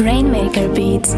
Rainmaker Beats.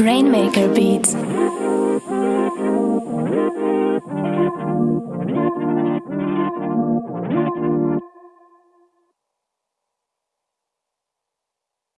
Rainmaker Beats.